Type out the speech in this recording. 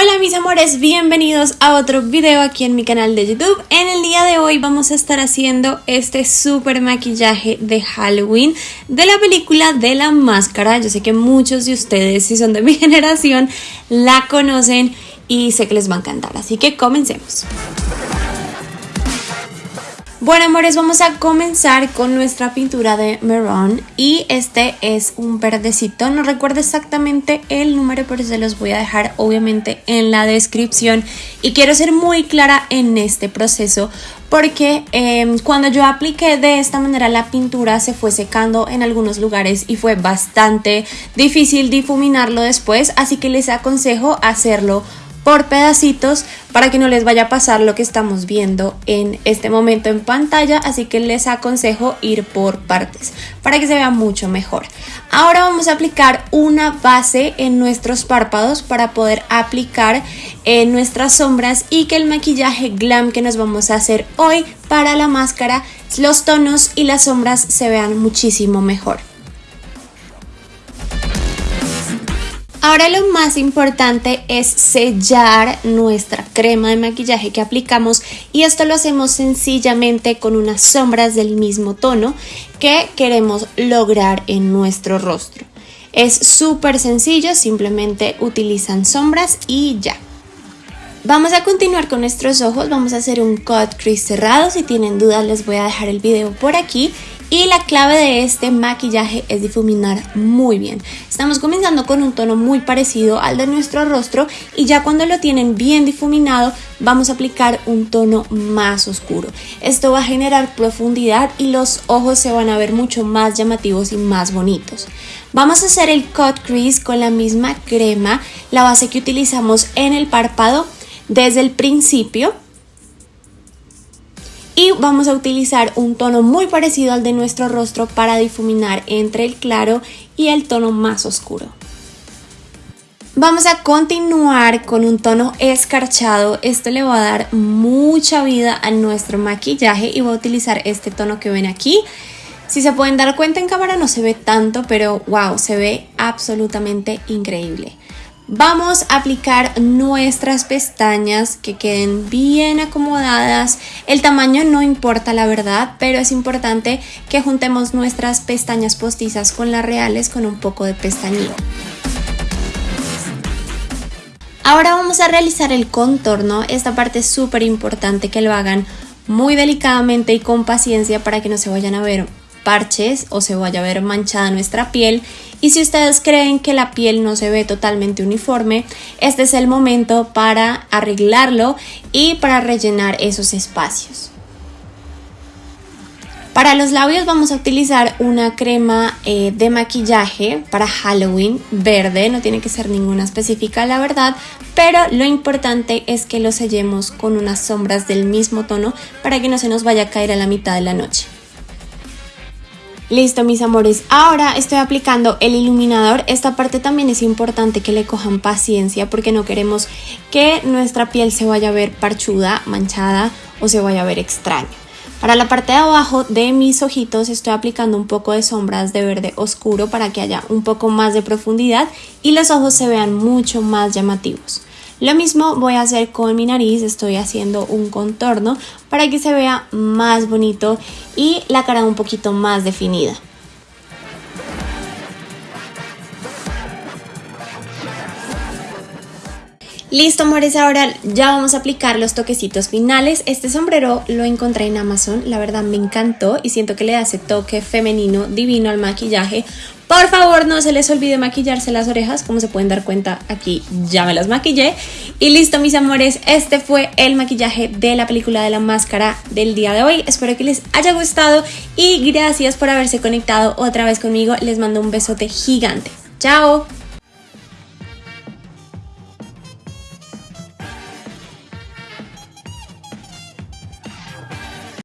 Hola mis amores, bienvenidos a otro video aquí en mi canal de YouTube. En el día de hoy vamos a estar haciendo este super maquillaje de Halloween de la película de la máscara. Yo sé que muchos de ustedes, si son de mi generación, la conocen y sé que les va a encantar. Así que comencemos. Bueno amores, vamos a comenzar con nuestra pintura de Maroon y este es un verdecito, no recuerdo exactamente el número pero se los voy a dejar obviamente en la descripción. Y quiero ser muy clara en este proceso porque em, cuando yo apliqué de esta manera la pintura se fue secando en algunos lugares y fue bastante difícil difuminarlo después. Así que les aconsejo hacerlo por pedacitos para que no les vaya a pasar lo que estamos viendo en este momento en pantalla, así que les aconsejo ir por partes para que se vea mucho mejor. Ahora vamos a aplicar una base en nuestros párpados para poder aplicar en nuestras sombras y que el maquillaje glam que nos vamos a hacer hoy para la máscara, los tonos y las sombras se vean muchísimo mejor. Ahora lo más importante es sellar nuestra crema de maquillaje que aplicamos y esto lo hacemos sencillamente con unas sombras del mismo tono que queremos lograr en nuestro rostro. Es súper sencillo, simplemente utilizan sombras y ya. Vamos a continuar con nuestros ojos, vamos a hacer un cut crease cerrado, si tienen dudas les voy a dejar el video por aquí y la clave de este maquillaje es difuminar muy bien. Estamos comenzando con un tono muy parecido al de nuestro rostro y ya cuando lo tienen bien difuminado vamos a aplicar un tono más oscuro. Esto va a generar profundidad y los ojos se van a ver mucho más llamativos y más bonitos. Vamos a hacer el cut crease con la misma crema, la base que utilizamos en el párpado desde el principio y vamos a utilizar un tono muy parecido al de nuestro rostro para difuminar entre el claro y el tono más oscuro. Vamos a continuar con un tono escarchado, esto le va a dar mucha vida a nuestro maquillaje y voy a utilizar este tono que ven aquí. Si se pueden dar cuenta en cámara no se ve tanto, pero wow, se ve absolutamente increíble. Vamos a aplicar nuestras pestañas que queden bien acomodadas. El tamaño no importa la verdad, pero es importante que juntemos nuestras pestañas postizas con las reales con un poco de pestañeo. Ahora vamos a realizar el contorno. Esta parte es súper importante que lo hagan muy delicadamente y con paciencia para que no se vayan a ver o se vaya a ver manchada nuestra piel y si ustedes creen que la piel no se ve totalmente uniforme, este es el momento para arreglarlo y para rellenar esos espacios. Para los labios vamos a utilizar una crema eh, de maquillaje para Halloween verde, no tiene que ser ninguna específica la verdad, pero lo importante es que lo sellemos con unas sombras del mismo tono para que no se nos vaya a caer a la mitad de la noche. Listo mis amores, ahora estoy aplicando el iluminador, esta parte también es importante que le cojan paciencia porque no queremos que nuestra piel se vaya a ver parchuda, manchada o se vaya a ver extraño. Para la parte de abajo de mis ojitos estoy aplicando un poco de sombras de verde oscuro para que haya un poco más de profundidad y los ojos se vean mucho más llamativos. Lo mismo voy a hacer con mi nariz, estoy haciendo un contorno para que se vea más bonito y la cara un poquito más definida. Listo, amores, ahora ya vamos a aplicar los toquecitos finales. Este sombrero lo encontré en Amazon, la verdad me encantó y siento que le da ese toque femenino divino al maquillaje. Por favor, no se les olvide maquillarse las orejas, como se pueden dar cuenta aquí ya me las maquillé. Y listo, mis amores, este fue el maquillaje de la película de la máscara del día de hoy. Espero que les haya gustado y gracias por haberse conectado otra vez conmigo. Les mando un besote gigante. ¡Chao!